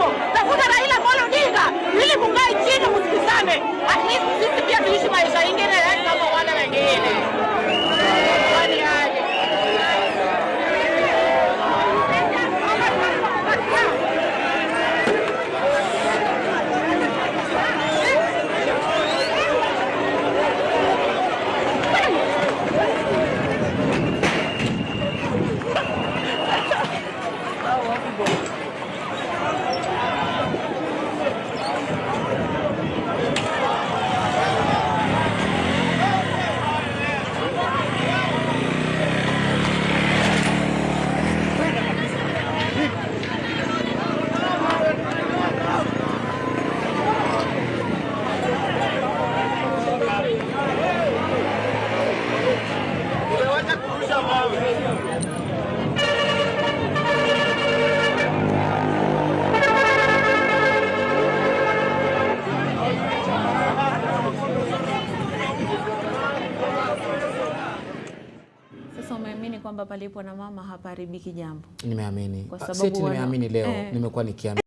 grupo, la fuga kwamba palipo na mama hapaharibiki jambo? Nimeamini. Kwa Ah, sababu wana- nimeamini leo, Eh. nimekuwa nikiamini